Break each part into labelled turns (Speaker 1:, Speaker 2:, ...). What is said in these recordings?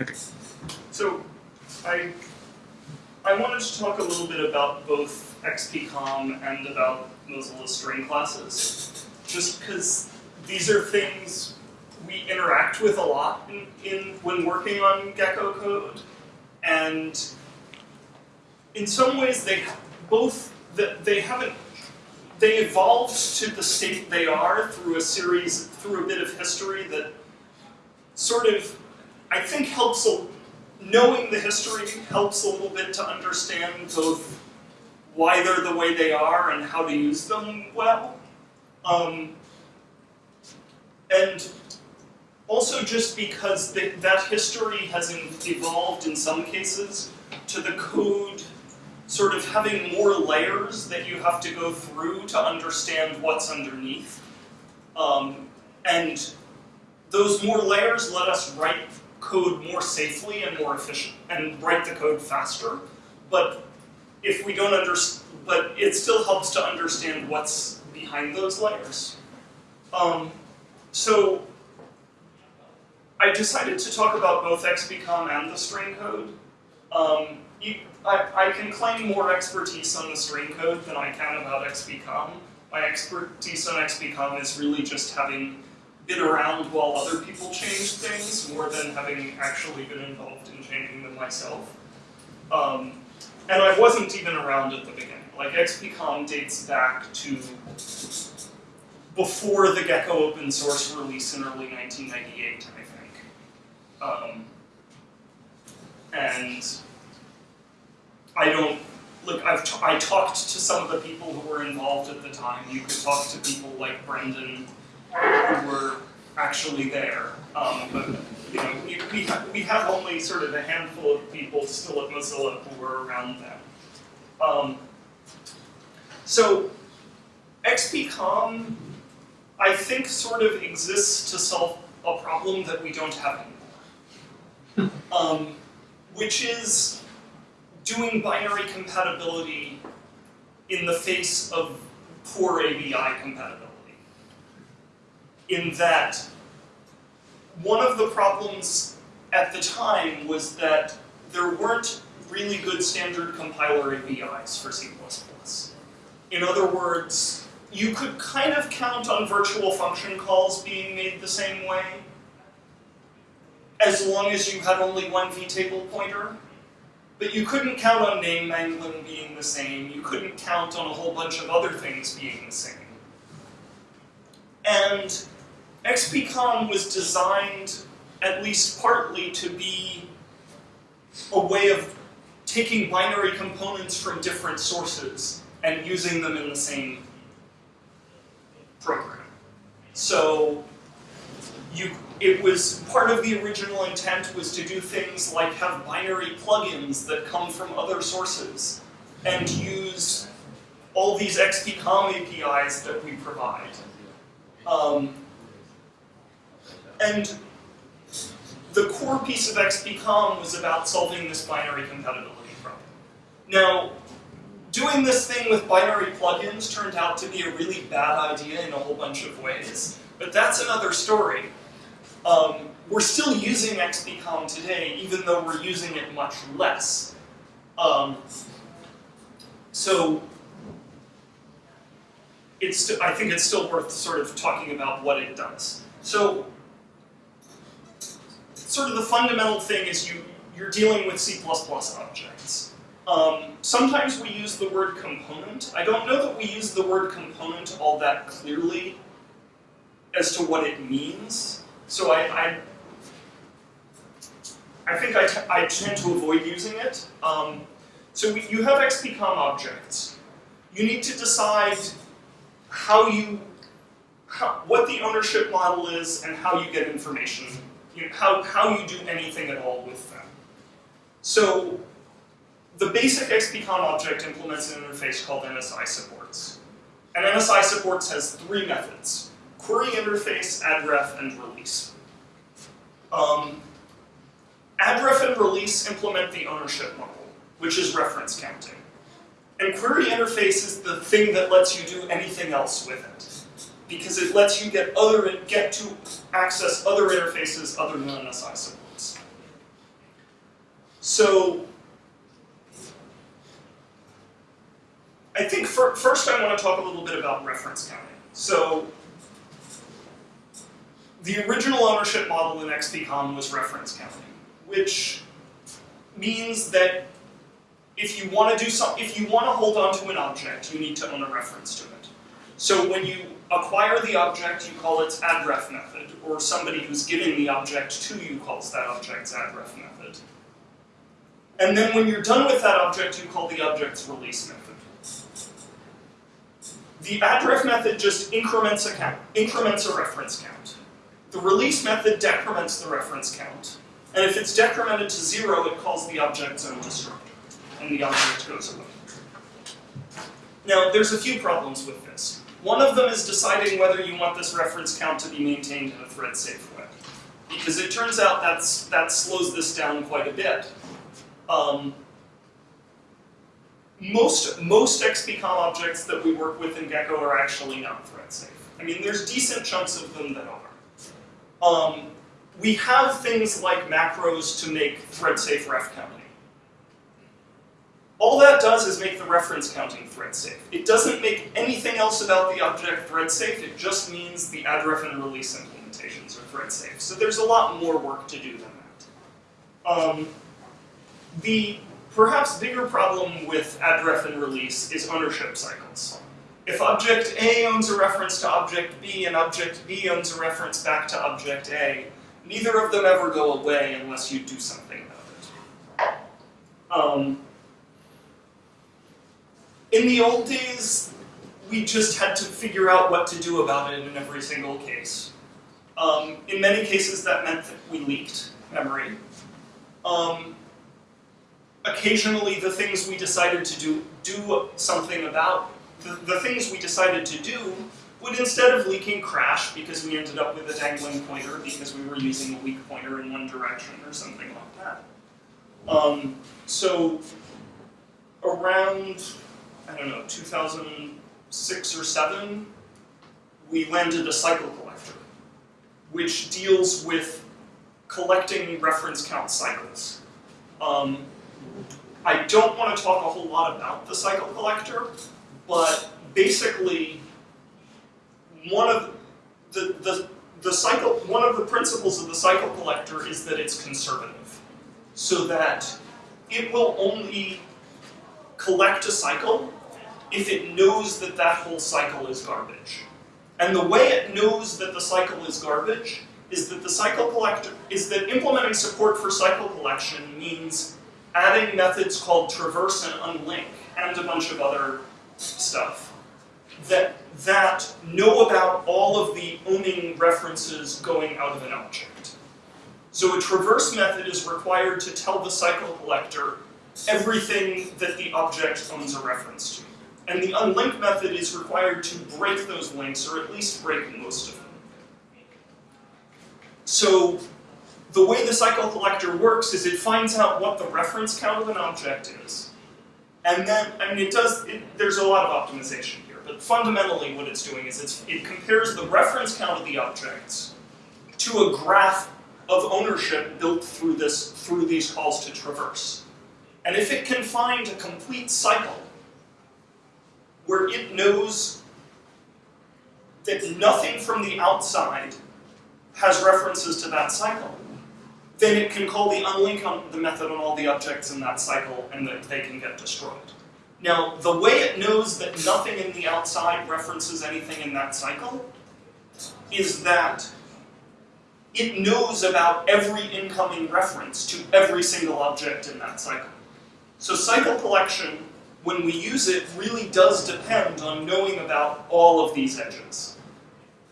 Speaker 1: Okay.
Speaker 2: So, I I wanted to talk a little bit about both XPCOM and about Mozilla string classes, just because these are things we interact with a lot in, in when working on Gecko code, and in some ways they both that they haven't they evolved to the state they are through a series through a bit of history that sort of I think helps a, knowing the history helps a little bit to understand both why they're the way they are and how to use them well. Um, and also just because the, that history has in, evolved in some cases to the code sort of having more layers that you have to go through to understand what's underneath. Um, and those more layers let us write code more safely and more efficient and write the code faster. But if we don't understand, but it still helps to understand what's behind those layers. Um, so I decided to talk about both XPCOM and the string code. Um, you, I, I can claim more expertise on the string code than I can about XPCOM. My expertise on XPCOM is really just having been around while other people change things more than having actually been involved in changing them myself. Um, and I wasn't even around at the beginning. Like XPCOM dates back to before the Gecko open source release in early 1998, I think. Um, and I don't look. I've t- I talked to some of the people who were involved at the time. You could talk to people like Brendan, who were actually there. Um, but you know, we we, ha- we have only sort of a handful of people still at Mozilla who were around then. Um, so XPCOM, I think, sort of exists to solve a problem that we don't have anymore, um, which is doing binary compatibility in the face of poor ABI compatibility. In that, one of the problems at the time was that there weren't really good standard compiler ABIs for C++. In other words, you could kind of count on virtual function calls being made the same way, as long as you had only one vtable pointer. But you couldn't count on name mangling being the same. You couldn't count on a whole bunch of other things being the same. And XPCOM was designed, at least partly, to be a way of taking binary components from different sources and using them in the same program. So you, it was part of the original intent was to do things like have binary plugins that come from other sources and use all these XPCOM APIs that we provide. Um, and the core piece of XPCOM was about solving this binary compatibility problem. Now, doing this thing with binary plugins turned out to be a really bad idea in a whole bunch of ways, but that's another story. Um, we're still using XPCOM today, even though we're using it much less. Um, so, it's I think it's still worth sort of talking about what it does. So, sort of the fundamental thing is you you're dealing with C++ objects. Um, sometimes we use the word component. I don't know that we use the word component all that clearly as to what it means. So I, I, I think I, I tend to avoid using it. Um, so we, you have XPCOM objects. You need to decide how you, how, what the ownership model is and how you get information, you know, how, how you do anything at all with them. So the basic XPCOM object implements an interface called NSI supports. And NSI supports has three methods, query interface, addref, and release. Um, addref and release implement the ownership model, which is reference counting. And query interface is the thing that lets you do anything else with it. Because it lets you get other get to access other interfaces other than NSI supports. So I think for, first I want to talk a little bit about reference counting. So the original ownership model in XPCOM was reference counting, which means that if you want to do some, if you want to hold on to an object, you need to own a reference to it. So when you acquire the object, you call its addref method, or somebody who's giving the object to you calls that object's addref method. And then when you're done with that object, you call the object's release method. The addref method just increments a count, increments a reference count. The release method decrements the reference count. And if it's decremented to zero, it calls the object's own destructor, and the object goes away. Now, there's a few problems with this. One of them is deciding whether you want this reference count to be maintained in a thread-safe way. Because it turns out that's, that slows this down quite a bit. Um, most, most XPCOM objects that we work with in Gecko are actually not thread safe. I mean, there's decent chunks of them that are. Um, we have things like macros to make thread safe ref. All that does is make the reference counting thread safe. It doesn't make anything else about the object thread safe, it just means the addref and release implementations are thread safe. So there's a lot more work to do than that. Um, the perhaps bigger problem with addref and release is ownership cycles. If object A owns a reference to object B and object B owns a reference back to object A, neither of them ever go away unless you do something about it. Um, in the old days, we just had to figure out what to do about it in every single case. Um, in many cases, that meant that we leaked memory. Um, occasionally, the things we decided to do, do something about, the, the things we decided to do would instead of leaking crash because we ended up with a dangling pointer because we were using a weak pointer in one direction or something like that. Um, so around, I don't know, 2006 or 7, we landed a cycle collector, which deals with collecting reference count cycles. Um, I don't want to talk a whole lot about the cycle collector, but basically one of the, the, the cycle, one of the principles of the cycle collector is that it's conservative. So that it will only collect a cycle if it knows that that whole cycle is garbage. And the way it knows that the cycle is garbage is that the cycle collector, is that implementing support for cycle collection means adding methods called traverse and unlink and a bunch of other stuff that, that know about all of the owning references going out of an object. So a traverse method is required to tell the cycle collector everything that the object owns a reference to. And the unlink method is required to break those links, or at least break most of them. So the way the cycle collector works is it finds out what the reference count of an object is. And then, I mean, it does, it, there's a lot of optimization here, but fundamentally what it's doing is it's, it compares the reference count of the objects to a graph of ownership built through this through these calls to traverse. And if it can find a complete cycle where it knows that nothing from the outside has references to that cycle, then it can call the unlink on the method on all the objects in that cycle and that they can get destroyed. Now, the way it knows that nothing in the outside references anything in that cycle is that it knows about every incoming reference to every single object in that cycle. So cycle collection, when we use it, really does depend on knowing about all of these edges.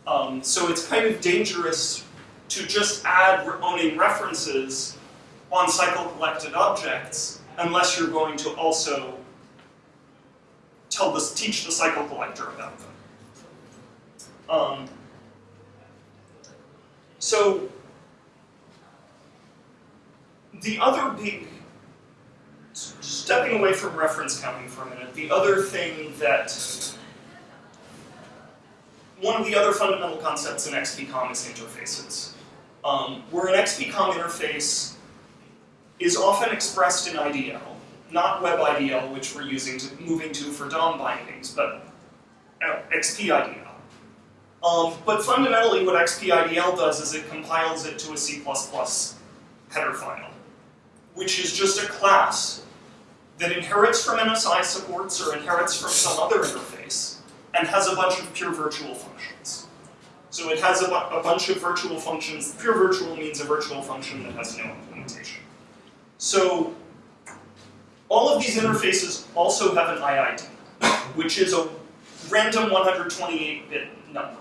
Speaker 2: Um, so it's kind of dangerous to just add owning references on cycle collected objects unless you're going to also tell this, teach the cycle collector about them. Um, so the other big, stepping away from reference counting for a minute, the other thing that, one of the other fundamental concepts in XPCOM is interfaces. Um, where an XPCOM interface is often expressed in IDL, not WebIDL, which we're using to moving to for DOM bindings, but uh, XPIDL. Um, but fundamentally what XPIDL does is it compiles it to a C++ header file, which is just a class that inherits from NSI supports or inherits from some other interface and has a bunch of pure virtual functions. So it has a, a bunch of virtual functions. Pure virtual means a virtual function that has no implementation. So all of these interfaces also have an IID, which is a random 128-bit number.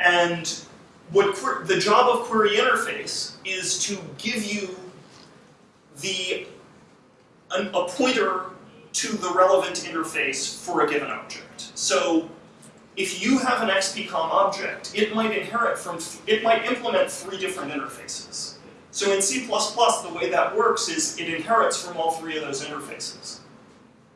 Speaker 2: And what the job of query interface is to give you the an, a pointer to the relevant interface for a given object. So if you have an XPCOM object, it might inherit from, it might implement three different interfaces. So in C++, the way that works is it inherits from all three of those interfaces.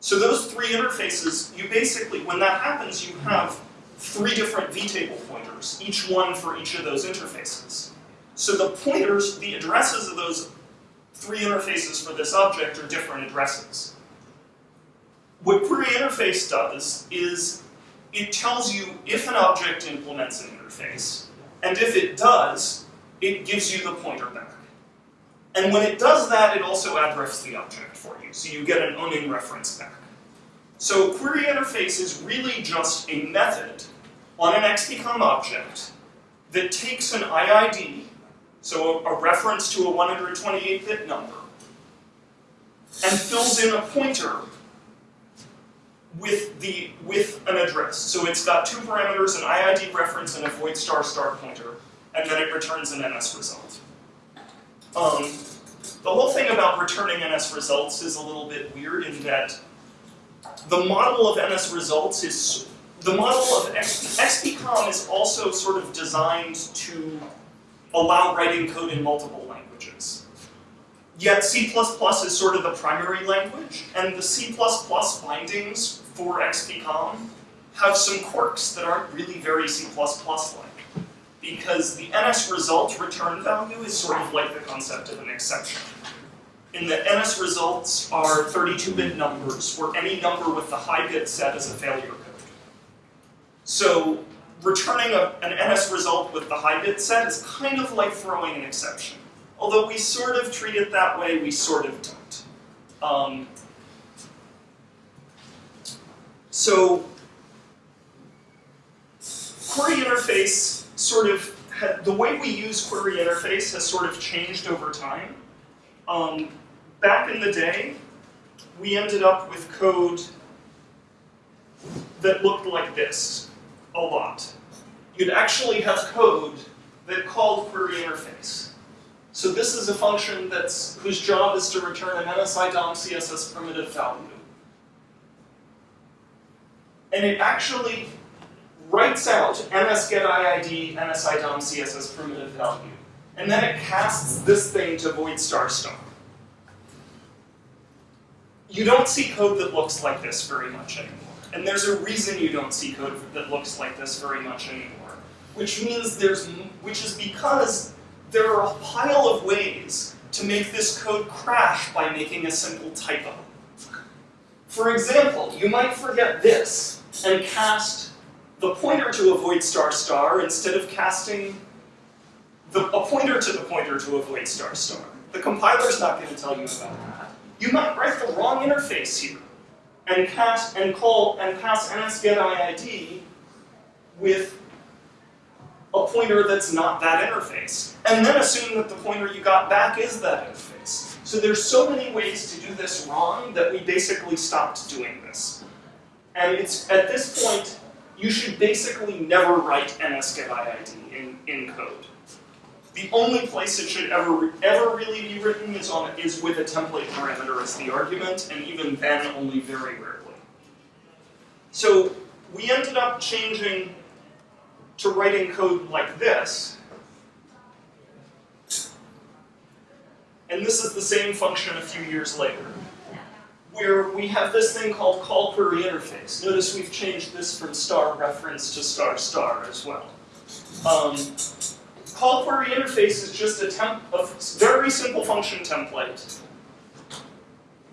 Speaker 2: So those three interfaces, you basically, when that happens, you have three different vtable pointers, each one for each of those interfaces. So the pointers, the addresses of those three interfaces for this object are different addrefs. What query interface does is it tells you if an object implements an interface, and if it does, it gives you the pointer back. And when it does that, it also addresses the object for you, so you get an owning reference back. So query interface is really just a method on an XPCOM object that takes an IID so a, reference to a 128-bit number, and fills in a pointer with the with an address. So it's got two parameters, an IID reference and a void star star pointer, and then it returns an NS result. Um, the whole thing about returning NS results is a little bit weird in that the model of NS results is the model of XPCOM is also sort of designed to allow writing code in multiple languages. Yet C++ is sort of the primary language, and the C++ bindings for XPCOM have some quirks that aren't really very C++-like. Because the NS result return value is sort of like the concept of an exception. In the NS results are 32-bit numbers, where any number with the high bit set is a failure code. So returning a, an NS result with the high bit set is kind of like throwing an exception. Although we sort of treat it that way, we sort of don't. Um, so query interface sort of, had, the way we use query interface has sort of changed over time. Um, back in the day, we ended up with code that looked like this a lot. You'd actually have code that called query interface. So this is a function that's whose job is to return an NSI DOM CSS primitive value. And it actually writes out ns get IID NSI DOM CSS primitive value. And then it casts this thing to void star star. You don't see code that looks like this very much anymore. And there's a reason you don't see code that looks like this very much anymore. Which means there's, which is because there are a pile of ways to make this code crash by making a simple typo. For example, you might forget this and cast the pointer to avoid star star instead of casting the, a pointer to the pointer to avoid star star. The compiler's not going to tell you about that. You might write the wrong interface here and cast and call and pass nsgetIID with a pointer that's not that interface. And then assume that the pointer you got back is that interface. So there's so many ways to do this wrong that we basically stopped doing this. And it's at this point, you should basically never write nsgetIID in, in code. The only place it should ever ever really be written is on is with a template parameter as the argument, and even then only very rarely. So we ended up changing to writing code like this. And this is the same function a few years later, where we have this thing called call query interface. Notice we've changed this from star reference to star star as well. Um, call query interface is just a, temp a very simple function template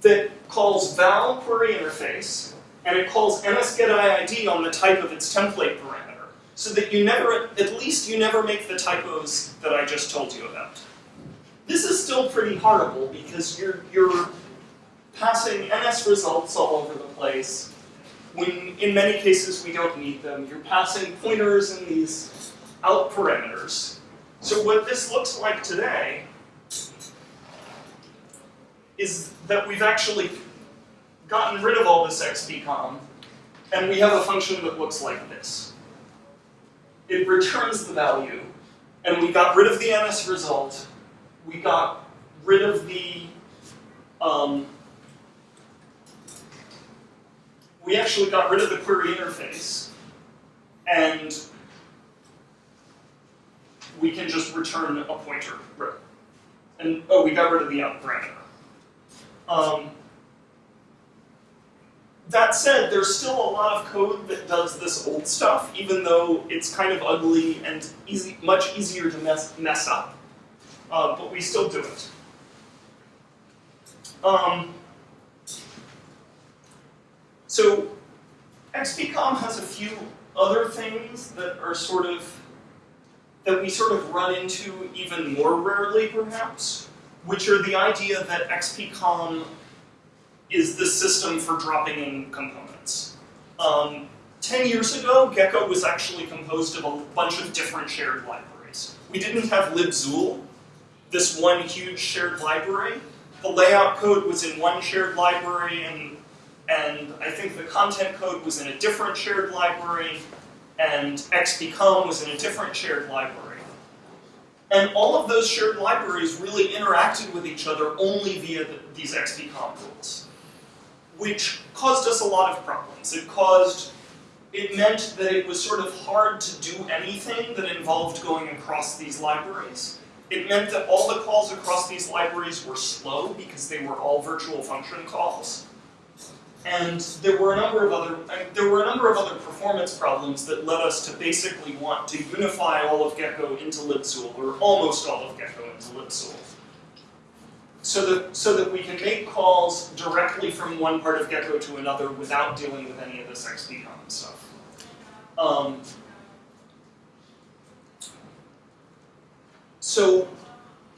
Speaker 2: that calls val query interface, and it calls nsgetIID on the type of its template parameter, so that you never, at least you never make the typos that I just told you about. This is still pretty horrible because you're, you're passing NS results all over the place, when in many cases we don't need them. You're passing pointers and these out parameters. So what this looks like today is that we've actually gotten rid of all this xpcom, and we have a function that looks like this. It returns the value, and we got rid of the NS result, we got rid of the, um, we actually got rid of the query interface, and we can just return a pointer. And, oh, we got rid of the out parameter. Um, that said, there's still a lot of code that does this old stuff, even though it's kind of ugly and easy, much easier to mess, mess up. Uh, but we still do it. Um, so XPCOM has a few other things that are sort of, that we sort of run into even more rarely perhaps which are the idea that XPCOM is the system for dropping in components. Um, 10 years ago, Gecko was actually composed of a bunch of different shared libraries. We didn't have libxul, this one huge shared library. The layout code was in one shared library, and, and I think the content code was in a different shared library, and XPCOM was in a different shared library. And all of those shared libraries really interacted with each other only via the, these XPCOM rules, which caused us a lot of problems. It caused, it meant that it was sort of hard to do anything that involved going across these libraries. It meant that all the calls across these libraries were slow because they were all virtual function calls. And there were a number of other there were a number of other performance problems that led us to basically want to unify all of Gecko into libxul, or almost all of Gecko into libxul. So that, so that we can make calls directly from one part of Gecko to another without dealing with any of this XPCOM stuff. Um, so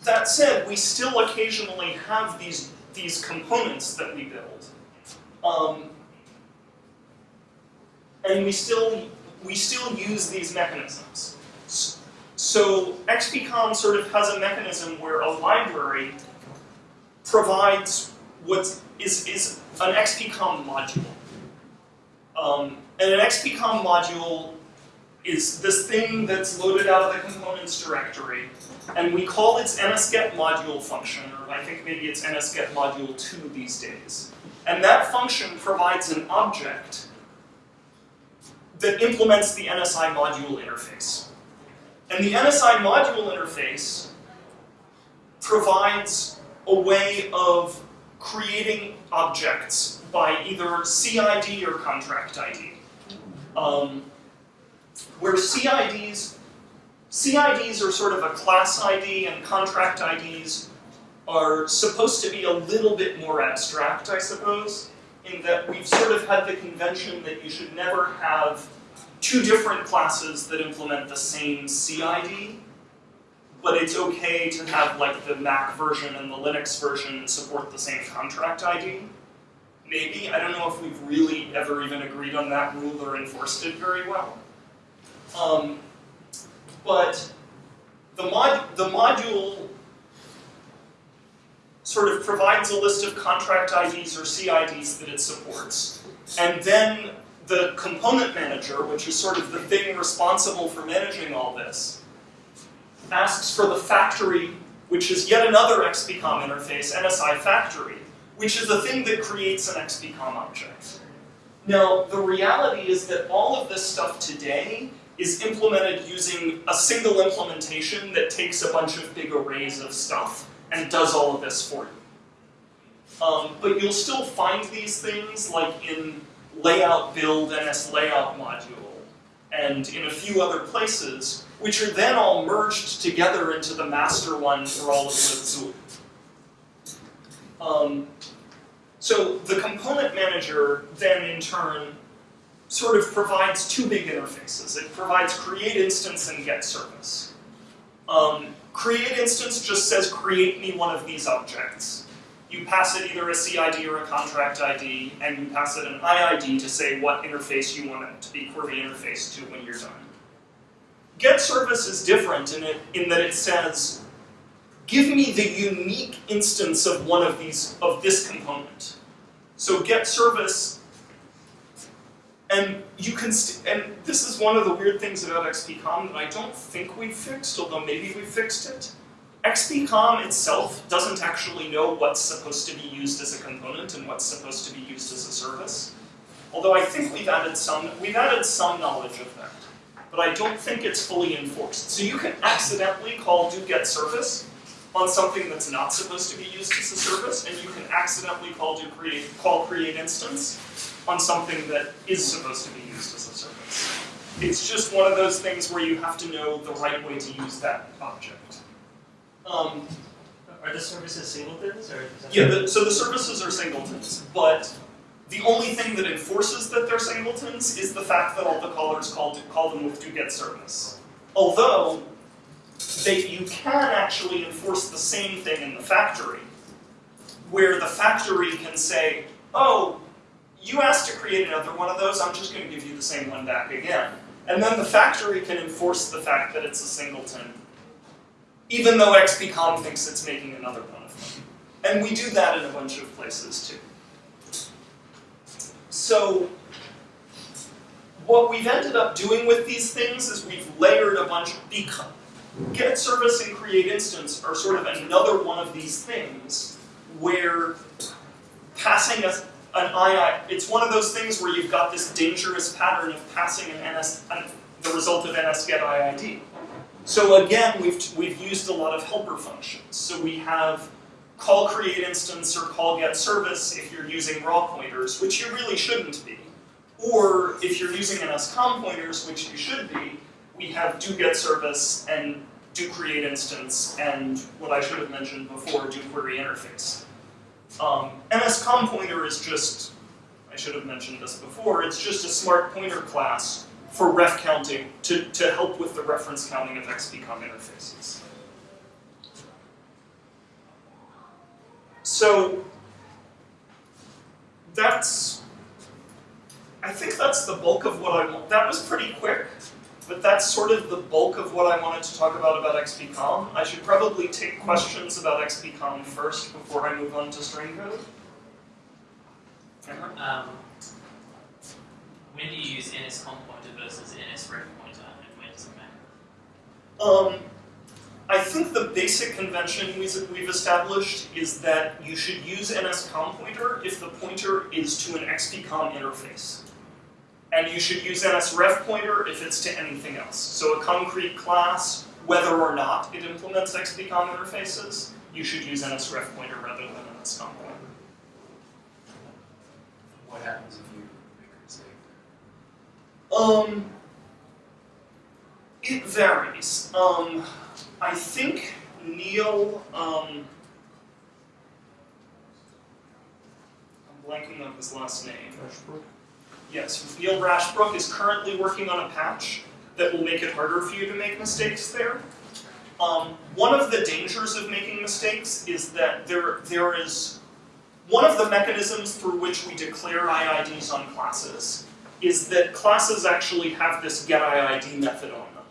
Speaker 2: that said, we still occasionally have these, these components that we build um, and we still we still use these mechanisms. So XPCOM sort of has a mechanism where a library provides what is, is an XPCOM module. Um, and an XPCOM module is this thing that's loaded out of the components directory, and we call its nsget module function, or I think maybe it's nsget module 2 these days. And that function provides an object that implements the NSI module interface. And the NSI module interface provides a way of creating objects by either CID or contract ID. Um, where CIDs, CIDs are sort of a class ID and contract IDs are supposed to be a little bit more abstract, I suppose, in that we've sort of had the convention that you should never have two different classes that implement the same CID, but it's okay to have like the Mac version and the Linux version support the same contract ID. Maybe, I don't know if we've really ever even agreed on that rule or enforced it very well. Um, but the, mod the module sort of provides a list of contract IDs or CIDs that it supports. And then the component manager, which is sort of the thing responsible for managing all this, asks for the factory, which is yet another XPCOM interface, NSI factory, which is the thing that creates an XPCOM object. Now, the reality is that all of this stuff today is implemented using a single implementation that takes a bunch of big arrays of stuff and does all of this for you. Um, but you'll still find these things like in layout build NS layout module and in a few other places which are then all merged together into the master one for all of LibXUL. Um, so the component manager then in turn sort of provides two big interfaces. It provides create instance and get service. Um, create instance just says create me one of these objects. You pass it either a CID or a contract ID, and you pass it an IID to say what interface you want it to be query interface to when you're done. Get service is different in, it, in that it says, give me the unique instance of one of these, of this component. So get service, and you can, and this is one of the weird things about XPCOM that I don't think we fixed, although maybe we fixed it. XPCOM itself doesn't actually know what's supposed to be used as a component and what's supposed to be used as a service. Although I think we've added some, we've added some knowledge of that but I don't think it's fully enforced. So you can accidentally call do get service on something that's not supposed to be used as a service, and you can accidentally call do create call create instance on something that is supposed to be used as a service. It's just one of those things where you have to know the right way to use that object. Um,
Speaker 1: are the services singletons, or?
Speaker 2: Yeah, the, so the services are singletons, but the only thing that enforces that they're singletons is the fact that all the callers call, call them with do get service. Although, they, you can actually enforce the same thing in the factory, where the factory can say, oh, you asked to create another one of those, I'm just going to give you the same one back again. And then the factory can enforce the fact that it's a singleton, even though XPCOM thinks it's making another one of them. And we do that in a bunch of places too. So what we've ended up doing with these things is we've layered a bunch, of, get service and create instance are sort of another one of these things where passing a, an II, it's one of those things where you've got this dangerous pattern of passing an NS, an, the result of NS get IID. So again, we've, we've used a lot of helper functions. So we have call create instance or call get service if you're using raw pointers, which you really shouldn't be. Or if you're using NSCOM pointers, which you should be, we have do get service and do create instance and what I should have mentioned before, do query interface. Um, pointer is just, I should have mentioned this before, it's just a smart pointer class for ref counting to, to help with the reference counting of XPCOM interfaces. So that's, I think that's the bulk of what I want. That was pretty quick, but that's sort of the bulk of what I wanted to talk about about XPCOM. I should probably take questions about XPCOM first before I move on to string code.
Speaker 1: Um, when do you use NSCOM pointer versus NSREF pointer, and when does it matter?
Speaker 2: Um, I think the basic convention we've established is that you should use NSCOM pointer if the pointer is to an XPCOM interface. And you should use NSREF pointer if it's to anything else. So a concrete class, whether or not it implements XPCOM interfaces, you should use NSREF pointer rather than NSCOM pointer.
Speaker 3: What happens if you make a mistake?
Speaker 2: Um, it varies. Um, I think Neil, um, I'm blanking on his last name.
Speaker 3: Ashbrook?
Speaker 2: Yes, Neil Rashbrook is currently working on a patch that will make it harder for you to make mistakes there. Um, one of the dangers of making mistakes is that there, there is, one of the mechanisms through which we declare IIDs on classes is that classes actually have this getIID method on them.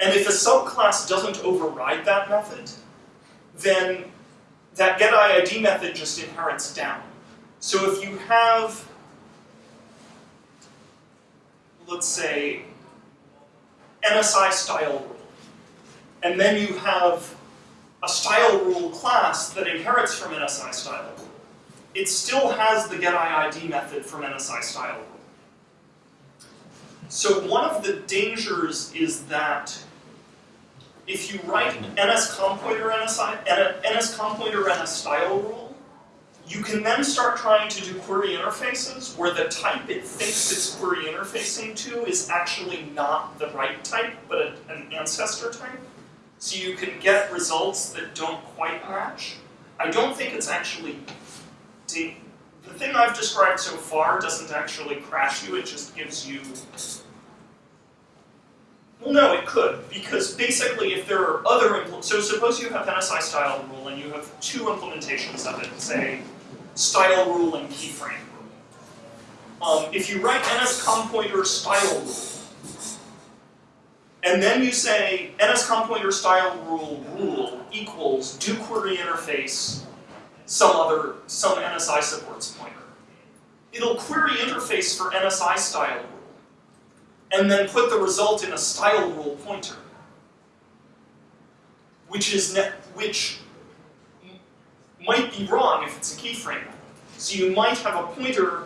Speaker 2: and if a subclass doesn't override that method, then that getIID method just inherits down. So if you have, let's say, NSI style rule, and then you have a style rule class that inherits from NSI style rule, it still has the getIID method from NSI style rule. So one of the dangers is that if you write NS pointer NSI, NS pointer NS style rule, You can then start trying to do query interfaces where the type it thinks it's query interfacing to is actually not the right type, but a, an ancestor type. So you can get results that don't quite match. I don't think it's actually the thing I've described so far doesn't actually crash you, it just gives you well, no, it could, because basically if there are other, so suppose you have NSI style rule and you have two implementations of it, say style rule and keyframe rule. Um, if you write nscom pointer style rule, and then you say nscom pointer style rule rule equals do query interface some other, some NSI supports pointer. It'll query interface for NSI style rule, and then put the result in a style rule pointer, which is net which might be wrong if it's a keyframe. So you might have a pointer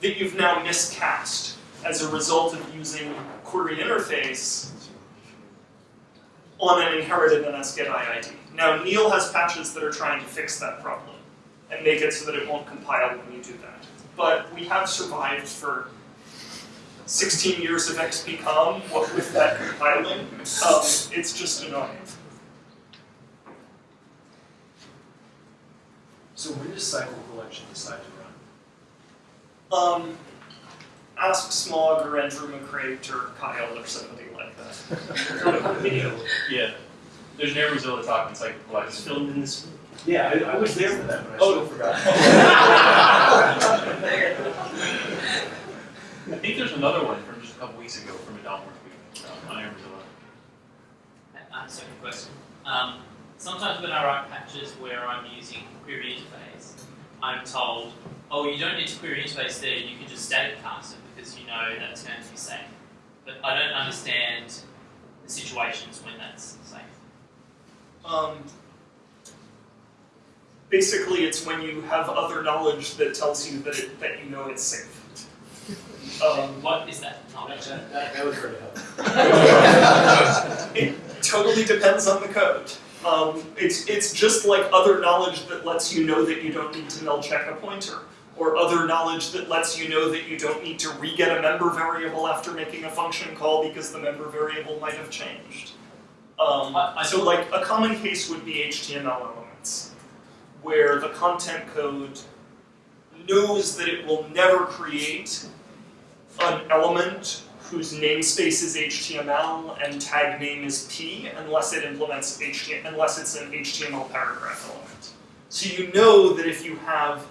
Speaker 2: that you've now miscast as a result of using query interface on an inherited NSGet IID. Now Neil has patches that are trying to fix that problem and make it so that it won't compile when you do that. But we have survived for 16 years of XPCOM what with that compiling. Um, it's just annoying.
Speaker 3: So when does cycle collection decide to run?
Speaker 2: Um, ask Smaug or Andrew McCreight or Kyle or somebody like that.
Speaker 4: Video. Yeah. There's an Air Mozilla talk in cycle collection.
Speaker 5: filmed in this.
Speaker 3: Yeah, I, I was there for that, but I
Speaker 4: Oh.
Speaker 3: still forgot.
Speaker 4: I think there's another one from just a couple weeks ago from a Dalmore tweet uh, on Air Mozilla.
Speaker 1: Uh, second question. Um, sometimes when I write patches where I'm using query interface, I'm told, oh, you don't need to query interface there, you can just static cast it because you know that's going to be safe. But I don't understand the situations when that's safe.
Speaker 2: Um, basically, it's when you have other knowledge that tells you that, it, that you know it's safe. Um,
Speaker 1: What is that knowledge?
Speaker 3: That, that, that was very helpful.
Speaker 2: it totally depends on the code. Um, it's, it's just like other knowledge that lets you know that you don't need to null check a pointer, or other knowledge that lets you know that you don't need to re-get a member variable after making a function call because the member variable might have changed. Um, so like a common case would be HTML elements, where the content code knows that it will never create an element whose namespace is HTML and tag name is P unless it implements HTML, unless it's an HTML paragraph element. So you know that if you have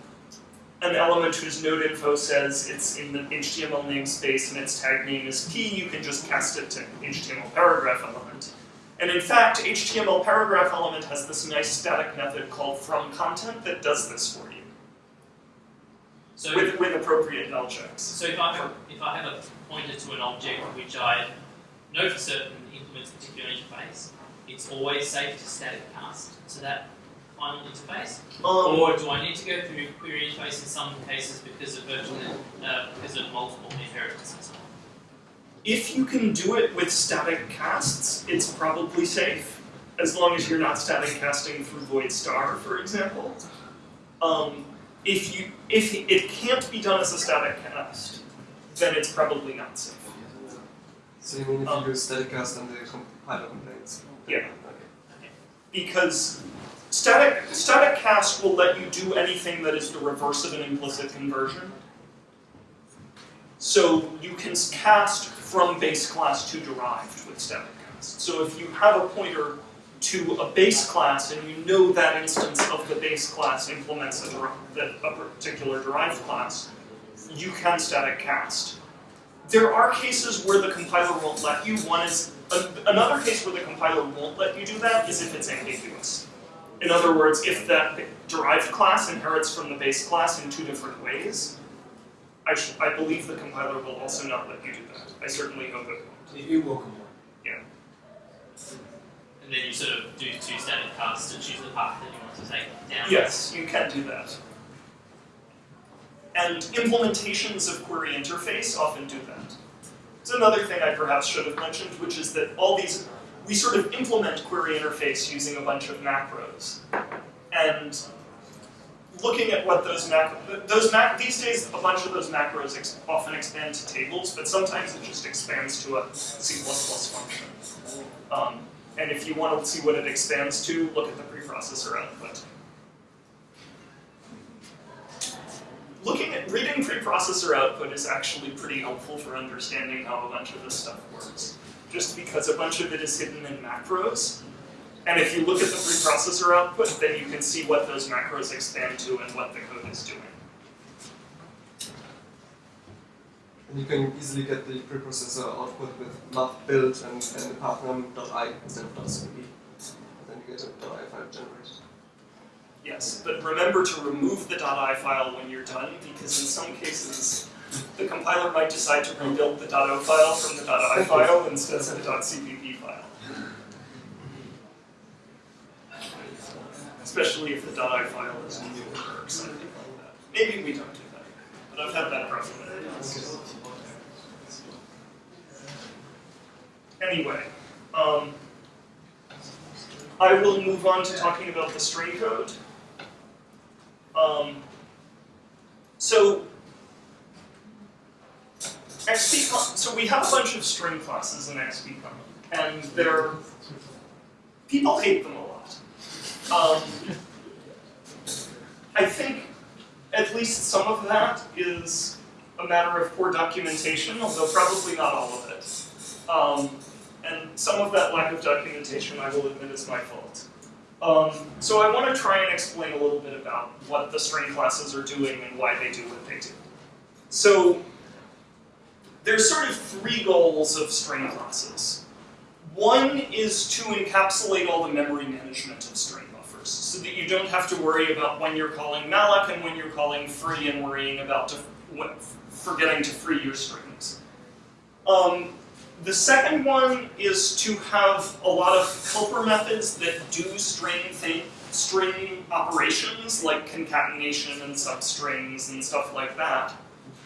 Speaker 2: an element whose node info says it's in the HTML namespace and its tag name is P, you can just cast it to HTML paragraph element. And in fact, HTML paragraph element has this nice static method called from content that does this for you
Speaker 1: So,
Speaker 2: with, with appropriate null checks.
Speaker 1: so if I have a, if I have a pointer to an object which I know for certain implements a particular interface, it's always safe to static cast to that final interface.
Speaker 2: Um,
Speaker 1: Or do I need to go through query interface in some cases because of virtual, uh, because of multiple inheritance and so on?
Speaker 2: If you can do it with static casts, it's probably safe, as long as you're not static casting through void star, for example. Um, if you if it can't be done as a static cast, then it's probably not safe.
Speaker 6: So you mean if
Speaker 2: Um,
Speaker 6: you use static cast and the compiler complaints?
Speaker 2: Yeah.
Speaker 6: Okay.
Speaker 2: Because static static cast will let you do anything that is the reverse of an implicit conversion. So you can cast from base class to derived with static cast. So if you have a pointer to a base class and you know that instance of the base class implements a, a particular derived class, you can static cast. There are cases where the compiler won't let you. One is another case where the compiler won't let you do that is if it's ambiguous. In other words, if that derived class inherits from the base class in two different ways, I, sh- I believe the compiler will also not let you do that. I certainly hope it won't.
Speaker 3: It, will come on.
Speaker 1: Then you sort of do two static casts to choose the path that you want to take down.
Speaker 2: Yes, you can do that. And implementations of query interface often do that. It's another thing I perhaps should have mentioned, which is that all these, we sort of implement query interface using a bunch of macros. And looking at what those macros, those mac, these days a bunch of those macros ex, often expand to tables, but sometimes it just expands to a C++ function. Um, and if you want to see what it expands to, look at the preprocessor output. Looking at reading preprocessor output is actually pretty helpful for understanding how a bunch of this stuff works. Just because a bunch of it is hidden in macros, and if you look at the preprocessor output, then you can see what those macros expand to and what the code is doing.
Speaker 6: And you can easily get the preprocessor output with mach build and, and the pathname.i instead of .cpp. Then you get a .i file generated.
Speaker 2: Yes, but remember to remove the .i file when you're done, because in some cases, the compiler might decide to rebuild the .o file from the .i file instead of the .cpp file. Especially if the .i file is new or something like that. Maybe we don't do that, but I've had that problem. Anyway, um, I will move on to talking about the string code. Um, so, XPCOM, so we have a bunch of string classes in XPCOM, and they're, people hate them a lot. Um, I think at least some of that is a matter of poor documentation, although probably not all of it. Um, and some of that lack of documentation, I will admit, is my fault. Um, so I want to try and explain a little bit about what the string classes are doing and why they do what they do. So there's sort of three goals of string classes. One is to encapsulate all the memory management of string so that you don't have to worry about when you're calling malloc and when you're calling free and worrying about to, forgetting to free your strings. Um, the second one is to have a lot of helper methods that do string thing, string operations like concatenation and substrings and stuff like that,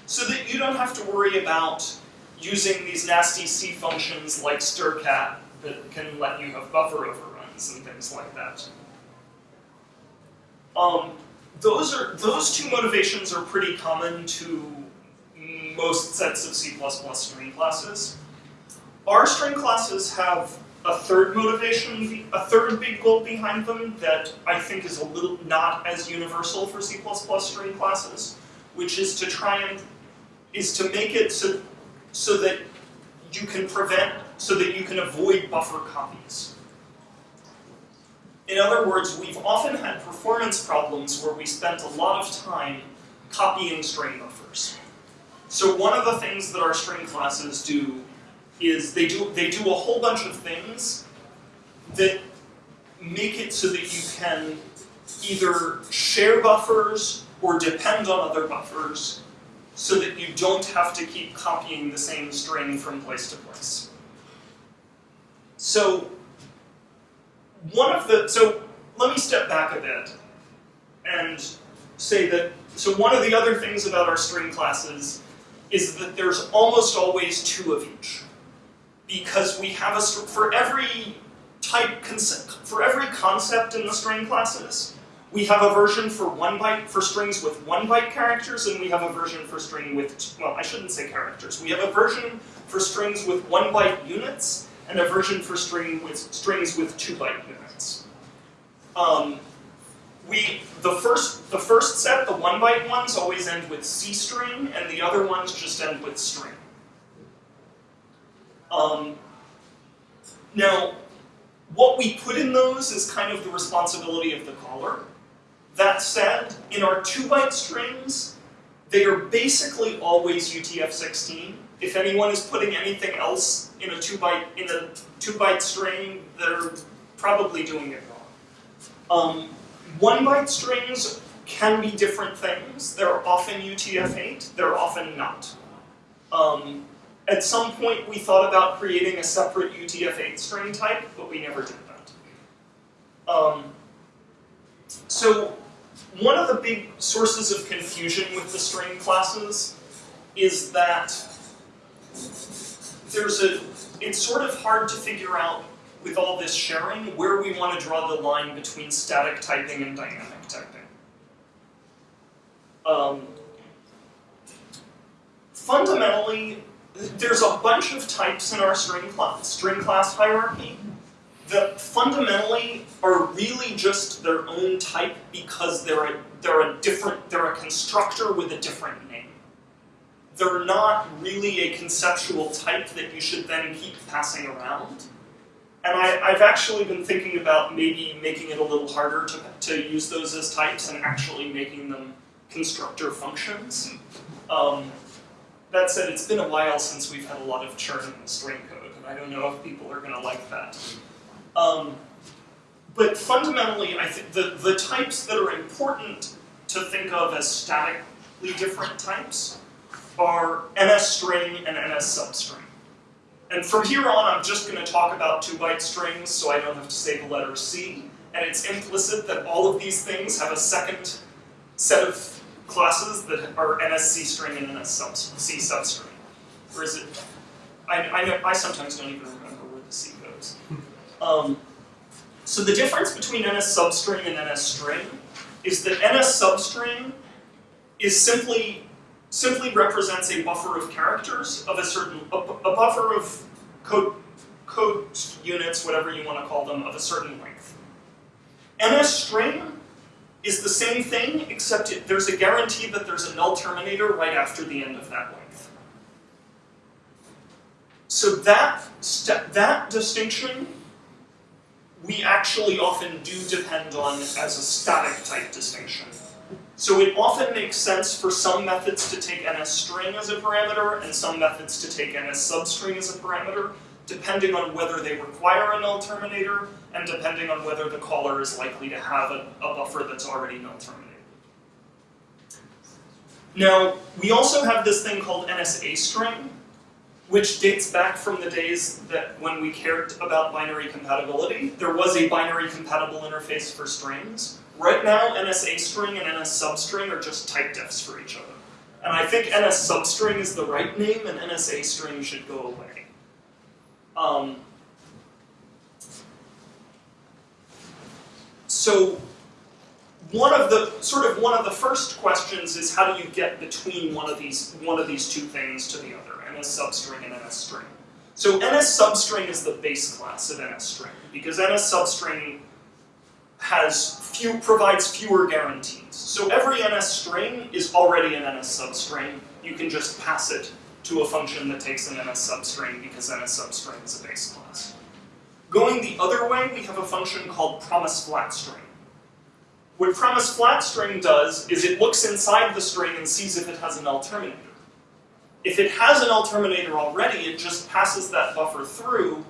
Speaker 2: so that you don't have to worry about using these nasty C functions like strcat that can let you have buffer overruns and things like that. Um, those are those two motivations are pretty common to most sets of C++ string classes. Our string classes have a third motivation, a third big goal behind them that I think is a little not as universal for C++ string classes, which is to try and is to make it so so that you can prevent so that you can avoid buffer copies. In other words, we've often had performance problems where we spent a lot of time copying string buffers. So one of the things that our string classes do is they do they do a whole bunch of things that make it so that you can either share buffers or depend on other buffers so that you don't have to keep copying the same string from place to place. So one of the so let me step back a bit and say that so one of the other things about our string classes is that there's almost always two of each because we have a for every type for every concept in the string classes, we have a version for one byte for strings with one byte characters, and we have a version for string with well, I shouldn't say characters. We have a version for strings with one byte units, and a version for string with strings with two byte units. Um, we the first the first set, the one byte ones, always end with C string, and the other ones just end with string. Um, now, what we put in those is kind of the responsibility of the caller. That said, in our 2-byte strings, they are basically always UTF-16. If anyone is putting anything else in a 2-byte in a 2-byte string, they're probably doing it wrong. Um, 1-byte strings can be different things. They're often UTF-8, they're often not. Um, at some point, we thought about creating a separate UTF-8 string type, but we never did that. Um, so one of the big sources of confusion with the string classes is that there's a, it's sort of hard to figure out with all this sharing where we want to draw the line between static typing and dynamic typing. Um, fundamentally, there's a bunch of types in our string class, string class hierarchy that fundamentally are really just their own type because they're a, they're a different, they're a constructor with a different name. They're not really a conceptual type that you should then keep passing around. And I, I've actually been thinking about maybe making it a little harder to, to use those as types and actually making them constructor functions. Um, that said, it's been a while since we've had a lot of churn in the string code, and I don't know if people are going to like that. Um, but fundamentally, I think the, the types that are important to think of as statically different types are NS string and NS substring. And from here on, I'm just going to talk about two-byte strings so I don't have to say the letter C. And it's implicit that all of these things have a second set of classes that are NSC string and NS sub C substring. Or is it? I, I, know, I sometimes don't even remember where the C goes. Um, so the difference between NS substring and NS string is that NS substring is simply simply represents a buffer of characters of a certain a, a buffer of code code units, whatever you want to call them, of a certain length. NS string is the same thing, except it, there's a guarantee that there's a null terminator right after the end of that length. So that that distinction we actually often do depend on as a static type distinction. So it often makes sense for some methods to take ns string as a parameter and some methods to take ns substring as a parameter, depending on whether they require a null terminator and depending on whether the caller is likely to have a, a buffer that's already null terminated. Now, we also have this thing called NSA string, which dates back from the days that when we cared about binary compatibility. There was a binary compatible interface for strings. Right now, NSA string and NS substring are just type defs for each other. And I think NS substring is the right name and NSA string should go away. Um, so one of the sort of one of the first questions is how do you get between one of these one of these two things to the other? NS substring and NS string. So NS substring is the base class of NS string because NS substring has few provides fewer guarantees. So every NS string is already an NS substring. You can just pass it to a function that takes an NS substring because NS substring is a base class. Going the other way, we have a function called promise flat string. What promise flat string does is it looks inside the string and sees if it has an null terminator. If it has an null terminator already, it just passes that buffer through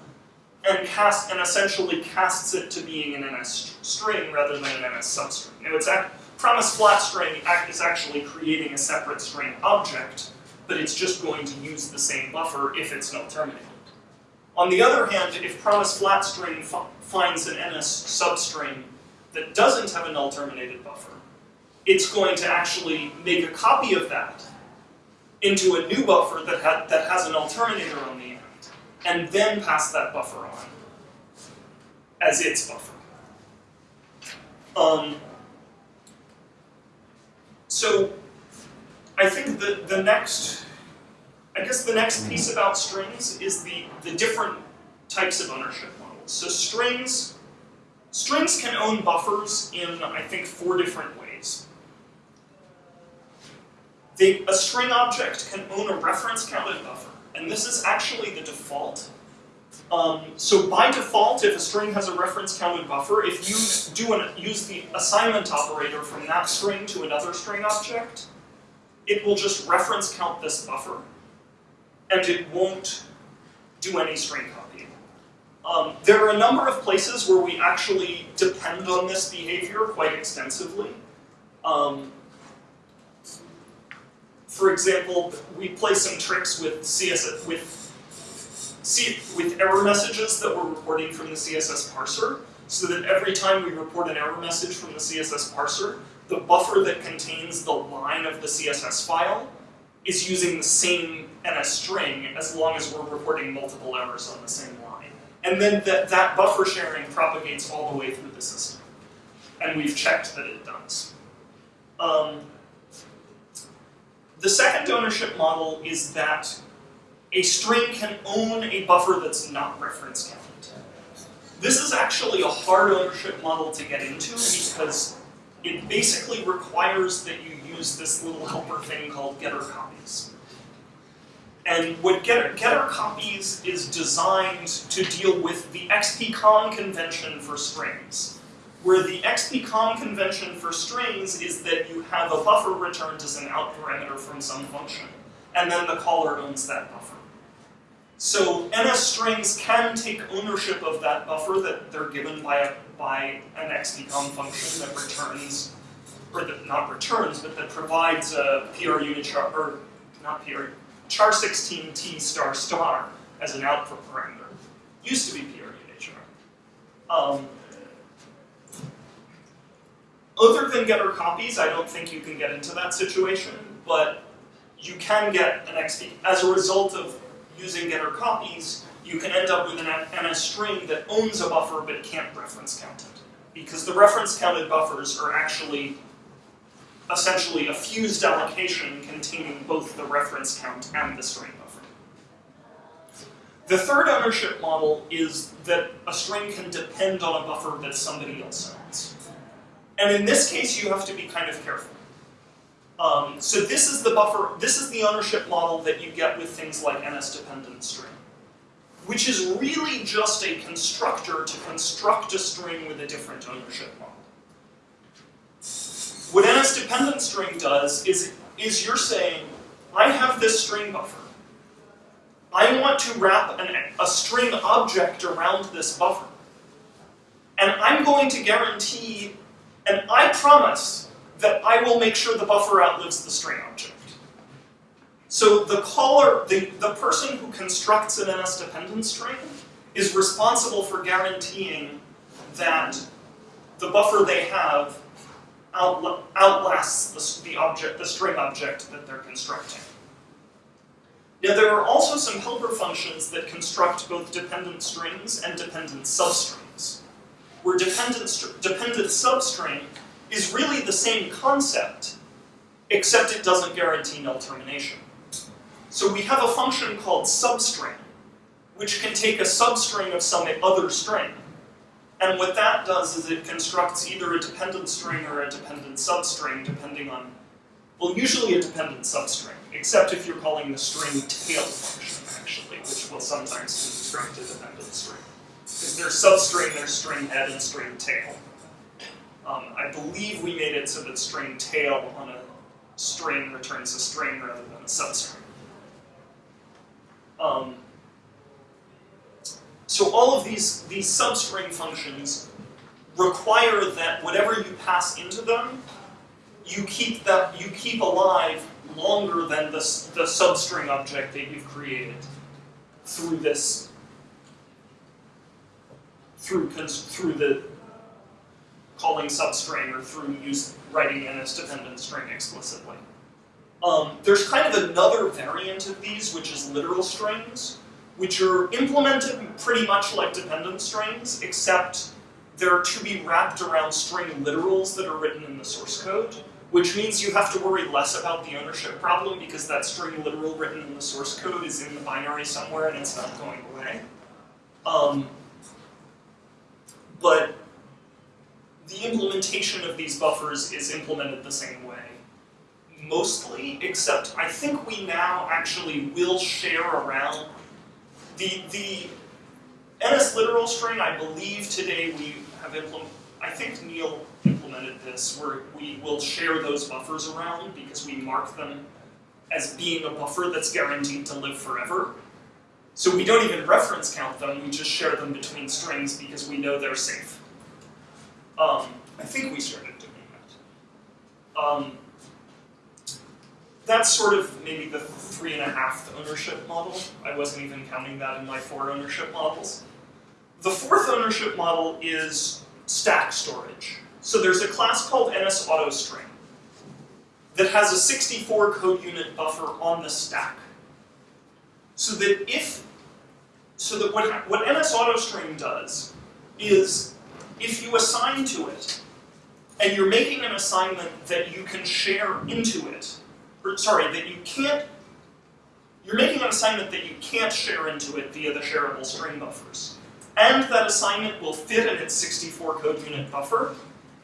Speaker 2: and cast and essentially casts it to being an NS string rather than an NS substring. Now, it's promise flat string is actually creating a separate string object, but it's just going to use the same buffer if it's null terminated. On the other hand, if promise flat string finds an NS substring that doesn't have a null terminated buffer, it's going to actually make a copy of that into a new buffer that, ha that has an null terminator on the and then pass that buffer on as its buffer. Um, so I think the, the next, I guess the next piece about strings is the, the different types of ownership models. So strings, strings can own buffers in, I think, four different ways. They, a string object can own a reference counted buffer, and this is actually the default. Um, so by default, if a string has a reference counted buffer, if you do an, use the assignment operator from that string to another string object, it will just reference count this buffer, and it won't do any string copying. Um, there are a number of places where we actually depend on this behavior quite extensively. Um, for example, we play some tricks with CSS with C, with error messages that we're reporting from the CSS parser, so that every time we report an error message from the CSS parser, the buffer that contains the line of the CSS file is using the same NS string as long as we're reporting multiple errors on the same line. And then that, that buffer sharing propagates all the way through the system. And we've checked that it does. Um, The second ownership model is that a string can own a buffer that's not reference counted. This is actually a hard ownership model to get into because it basically requires that you use this little helper thing called getter copies. And what getter, getter copies is designed to deal with the XPCOM convention for strings, where the XPCOM convention for strings is that you have a buffer returned as an out parameter from some function, and then the caller owns that buffer. So NS strings can take ownership of that buffer that they're given by a, by an XPCOM function that returns, or that not returns, but that provides a PRUnichar, or not PR, char 16 T star star as an output parameter. Used to be PRUnichar. Um, other than getter copies, I don't think you can get into that situation, but you can get an XP as a result of using getter copies, you can end up with an NS string that owns a buffer but can't reference count it. Because the reference counted buffers are actually essentially a fused allocation containing both the reference count and the string buffer. The third ownership model is that a string can depend on a buffer that somebody else owns. And in this case, you have to be kind of careful. Um, so this is the buffer, this is the ownership model that you get with things like NS-dependent string, which is really just a constructor to construct a string with a different ownership model. What NS-dependent string does is, is you're saying, I have this string buffer. I want to wrap an, a string object around this buffer. And I'm going to guarantee, and I promise that I will make sure the buffer outlives the string object. So the caller, the, the person who constructs an NS-dependent string is responsible for guaranteeing that the buffer they have outla outlasts the, the object, the string object that they're constructing. Now there are also some helper functions that construct both dependent strings and dependent substrings, where dependent, dependent substring is really the same concept, except it doesn't guarantee null termination. So we have a function called substring, which can take a substring of some other string. And what that does is it constructs either a dependent string or a dependent substring, depending on, well, usually a dependent substring, except if you're calling the string tail function, actually, which will sometimes construct a dependent string. Because there's substring, there's string head, and string tail. Um, I believe we made it so that string tail on a string returns a string rather than a substring. Um, so all of these, these substring functions require that whatever you pass into them, you keep that you keep alive longer than the, the substring object that you've created through this through through the calling substring or through use writing NS-dependent string explicitly. Um, there's kind of another variant of these, which is literal strings, which are implemented pretty much like dependent strings, except they're to be wrapped around string literals that are written in the source code, which means you have to worry less about the ownership problem because that string literal written in the source code is in the binary somewhere and it's not going away. Um, but the implementation of these buffers is implemented the same way. Mostly, except I think we now actually will share around the the NS literal string, I believe today we have implemented, I think Neil implemented this, where we will share those buffers around because we mark them as being a buffer that's guaranteed to live forever. So we don't even reference count them, we just share them between strings because we know they're safe. Um, I think we started doing that. Um, that's sort of maybe the three and a half ownership model. I wasn't even counting that in my four ownership models. The fourth ownership model is stack storage. So there's a class called NSAutoString that has a 64 code unit buffer on the stack. So that if, so that what, what NSAutoString does is if you assign to it, and you're making an assignment that you can share into it, or sorry, that you can't, you're making an assignment that you can't share into it via the shareable string buffers. And that assignment will fit in its 64 code unit buffer.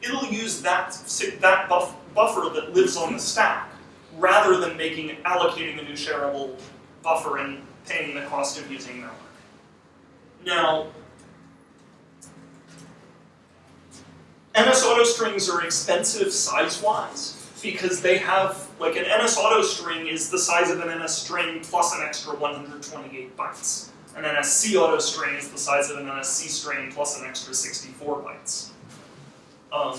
Speaker 2: It'll use that, that buff, buffer that lives on the stack, rather than making, allocating a new shareable buffer and paying the cost of using malloc. Now, NS auto strings are expensive size-wise because they have, like an NS auto string is the size of an NS string plus an extra 128 bytes. An NSC auto string is the size of an NSC string plus an extra 64 bytes. Um,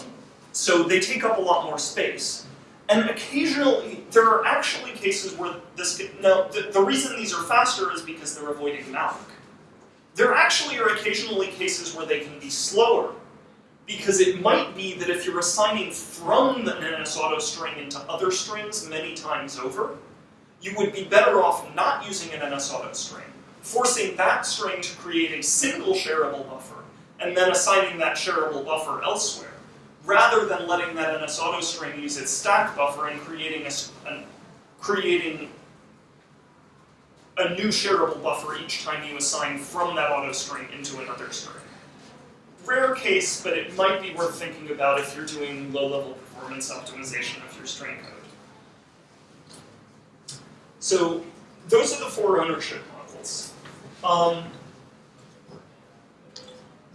Speaker 2: so they take up a lot more space. And occasionally, there are actually cases where this, now, the, the reason these are faster is because they're avoiding malloc. There actually are occasionally cases where they can be slower, because it might be that if you're assigning from the NS auto string into other strings many times over, you would be better off not using an NS auto string, forcing that string to create a single shareable buffer, and then assigning that shareable buffer elsewhere, rather than letting that NS auto string use its stack buffer and creating a, an- creating a new shareable buffer each time you assign from that auto string into another string. Rare case, but it might be worth thinking about if you're doing low-level performance optimization of your string code. So those are the four ownership models. Um,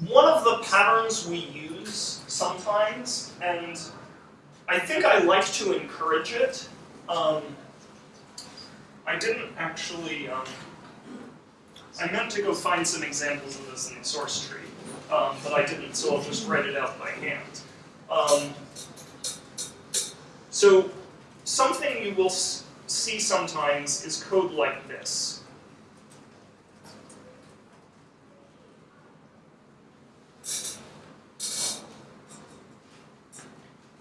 Speaker 2: one of the patterns we use sometimes, and I think I like to encourage it, um, I didn't actually, um, I meant to go find some examples of this in the source tree, um, but I didn't, so I'll just write it out by hand. Um, so, something you will see sometimes is code like this.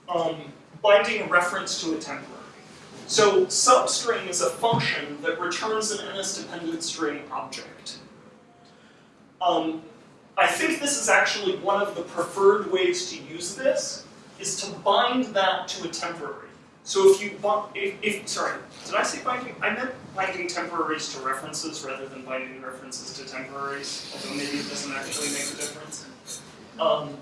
Speaker 2: Um, binding a reference to a temporary. So substring is a function that returns an NS-dependent string object. Um, I think this is actually one of the preferred ways to use this, is to bind that to a temporary. So if you, if, if sorry, did I say binding? I meant binding temporaries to references rather than binding references to temporaries, although maybe it doesn't actually make a difference. Um,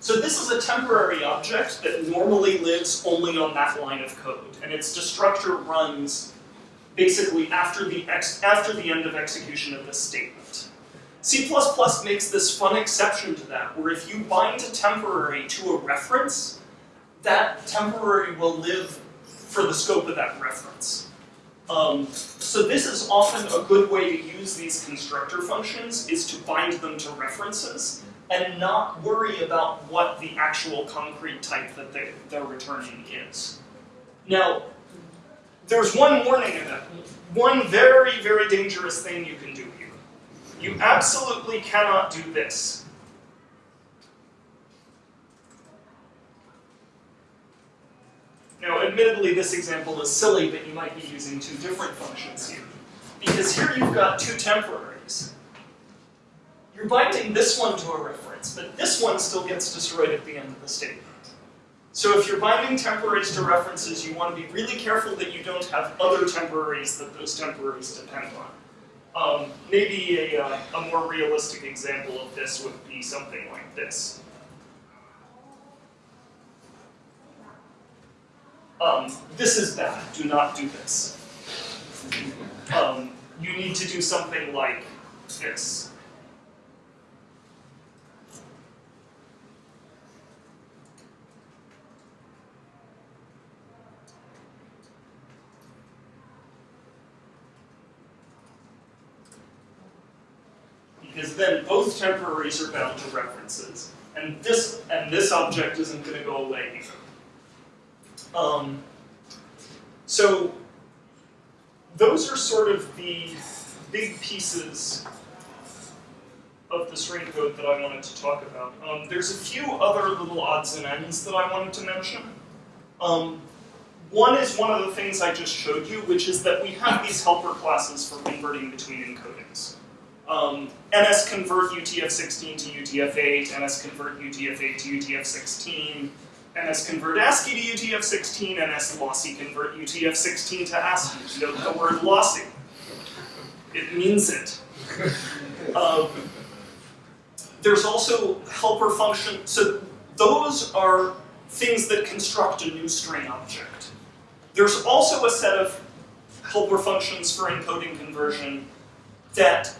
Speaker 2: so this is a temporary object that normally lives only on that line of code, and its destructor runs basically after the after the end of execution of this statement. C++ makes this fun exception to that, where if you bind a temporary to a reference, that temporary will live for the scope of that reference. Um, so this is often a good way to use these constructor functions, is to bind them to references, and not worry about what the actual concrete type that they, they're returning is. Now, there's one warning that. One very, very dangerous thing you can do here. You absolutely cannot do this. Now, admittedly, this example is silly, but you might be using two different functions here. Because here you've got two temporaries. You're binding this one to a reference, but this one still gets destroyed at the end of the statement. So if you're binding temporaries to references, you want to be really careful that you don't have other temporaries that those temporaries depend on. Um, maybe a, uh, a more realistic example of this would be something like this. Um, this is bad, do not do this. Um, you need to do something like this. because then both temporaries are bound to references, and this and this object isn't going to go away either. Um, so those are sort of the big pieces of the string code that I wanted to talk about. Um, there's a few other little odds and ends that I wanted to mention. Um, one is one of the things I just showed you, which is that we have these helper classes for converting between encodings. Um, NS convert UTF-16 to UTF-8, NS convert UTF-8 to UTF-16, NS convert ASCII to UTF-16, NS lossy convert UTF-16 to ASCII. Note the word lossy. It means it. Um, there's also helper function. So those are things that construct a new string object. There's also a set of helper functions for encoding conversion that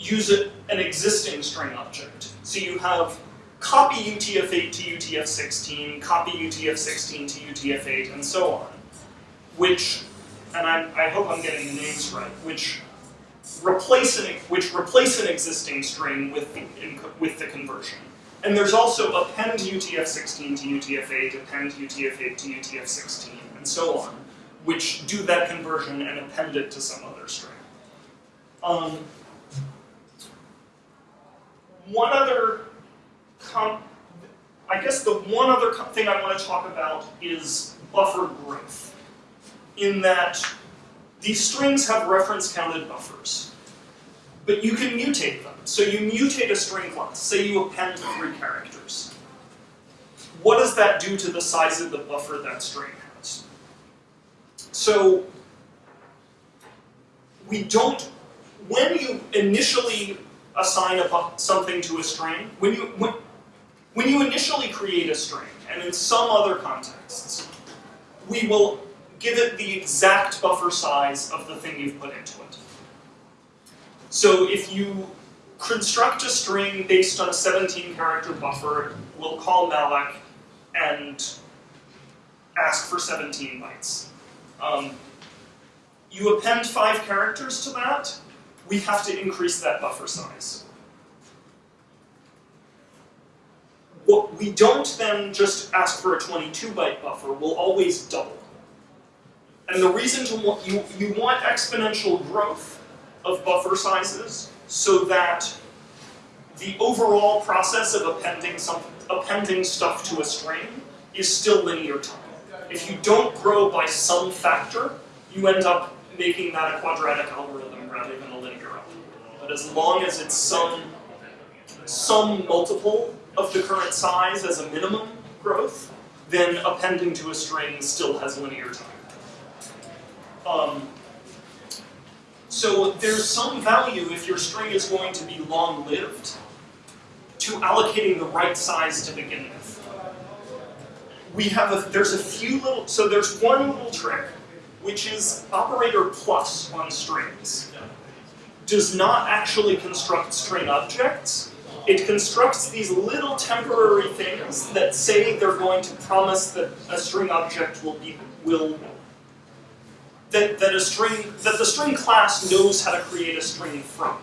Speaker 2: use a, an existing string object. So you have copy UTF-8 to UTF-16, copy UTF-16 to UTF-8, and so on, which, and I, I hope I'm getting the names right, which replace an which replace an existing string with the with the conversion. And there's also append UTF-16 to UTF-8, append UTF-8 to UTF-16, and so on, which do that conversion and append it to some other string. Um, one other, I guess the one other thing I want to talk about is buffer growth, in that these strings have reference counted buffers, but you can mutate them. So you mutate a string class, say you append three characters. What does that do to the size of the buffer that string has? So we don't, when you initially assign a, something to a string, when you, when, when you initially create a string, and in some other contexts, we will give it the exact buffer size of the thing you've put into it. So if you construct a string based on a 17 character buffer, we'll call malloc and ask for 17 bytes. Um, you append five characters to that, we have to increase that buffer size. What we don't then just ask for a 22 byte buffer, we'll always double. And the reason to want, you, you want exponential growth of buffer sizes so that the overall process of appending, some, appending stuff to a string is still linear time. If you don't grow by some factor, you end up making that a quadratic algorithm rather than. But as long as it's some, some multiple of the current size as a minimum growth, then appending to a string still has linear time. Um, so there's some value if your string is going to be long-lived to allocating the right size to begin with. We have a, there's a few little, so there's one little trick, which is operator plus on strings. Does not actually construct string objects. It constructs these little temporary things that say they're going to promise that a string object will be will that, that a string that the string class knows how to create a string from.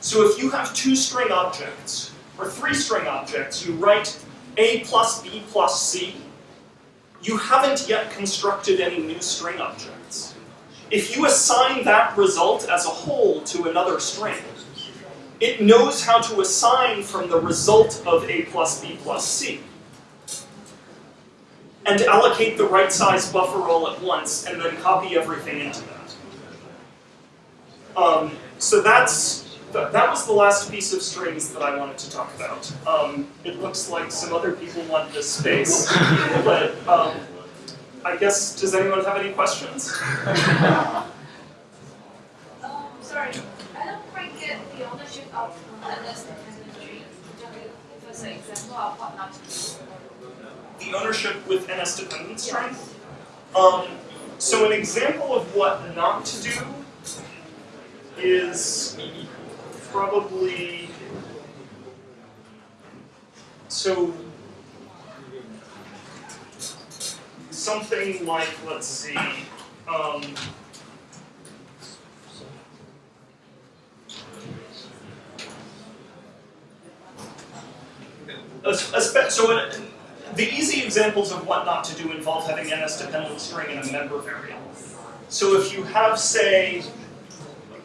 Speaker 2: So if you have two string objects, or three string objects, you write a plus b plus c, you haven't yet constructed any new string objects. If you assign that result as a whole to another string, it knows how to assign from the result of a plus b plus c and allocate the right size buffer all at once, and then copy everything into that. Um, so that's th that was the last piece of strings that I wanted to talk about. Um, it looks like some other people want this space, but um, I guess, does anyone have any questions?
Speaker 5: um, sorry, I don't quite get the ownership of NS dependent tree. Give us an example of what not to do
Speaker 2: the ownership with NS dependent string. Um, so an example of what not to do is probably so something like let's see um, a, a so the easy examples of what not to do involve having NS-dependent string in a member variable. So if you have, say,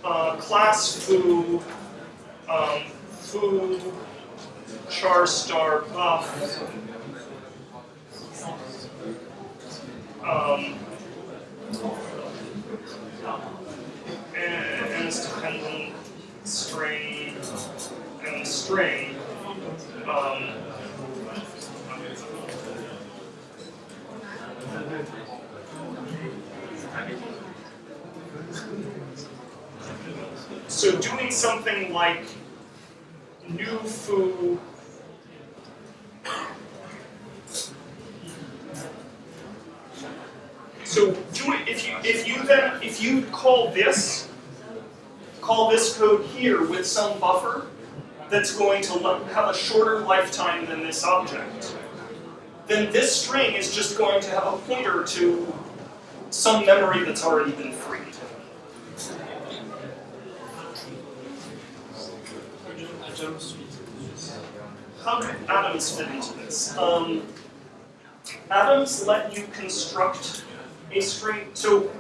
Speaker 2: class foo, um, foo, char star buff, um, and, and its dependent string and string um, so doing something like new foo So if you if you then if you call this call this code here with some buffer that's going to have a shorter lifetime than this object, then this string is just going to have a pointer to some memory that's already been freed. How do atoms fit into this? Um, atoms let you construct a string. So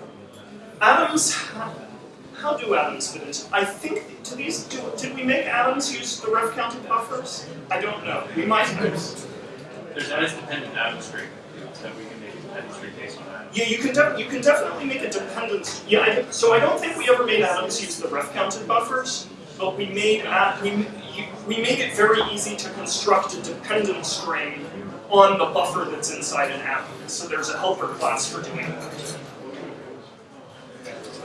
Speaker 2: atoms, how, do atoms fit into? I think to these, do, did we make atoms use the ref counted buffers? I don't know. We might have.
Speaker 4: There's an dependent atom string that we can make a dependent string based on that.
Speaker 2: Yeah, you can you can definitely make a dependent. Yeah, I, so I don't think we ever made atoms use the ref counted buffers, but we made at we we made it very easy to construct a dependent string on the buffer that's inside an app. So there's a helper class for doing that.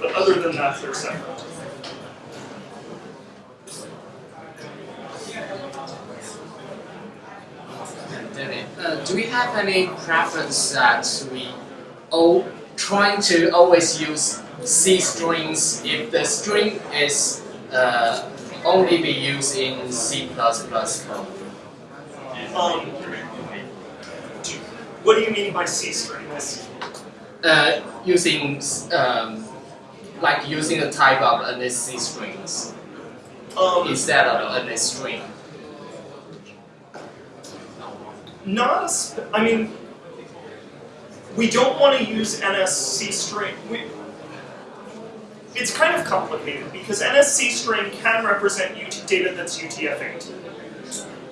Speaker 2: But other than that, they're separate.
Speaker 7: Uh, do we have any preference that we all trying to always use C strings if the string is uh, only be used in C++ code?
Speaker 2: Um, what do you mean by C strings?
Speaker 7: Uh, using um, like using the type of NSC strings
Speaker 2: Um,
Speaker 7: instead of NS string.
Speaker 2: not a I mean, we don't want to use NSC string. We, it's kind of complicated because NSC string can represent UT, data that's UTF-8,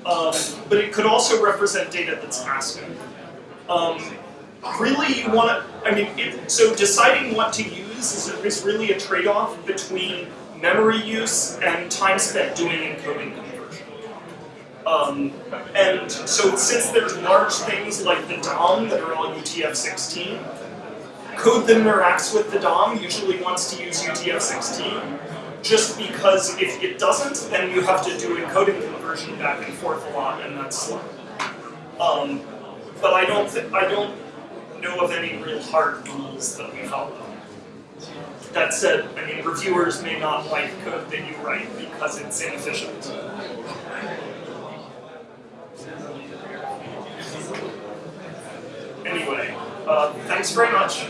Speaker 2: um, but it could also represent data that's ASCII. Um, really, you want to. I mean, it, so deciding what to use is, is really a trade-off between memory use and time spent doing encoding conversion. Um, and so since there's large things like the DOM that are all UTF-16, code that interacts with the DOM usually wants to use UTF-16, just because if it doesn't, then you have to do encoding conversion back and forth a lot, and that's slow. Um, but I don't, I don't know of any real hard rules that we follow. That said, I mean, reviewers may not like code that you write because it's inefficient. Anyway, uh, thanks very much.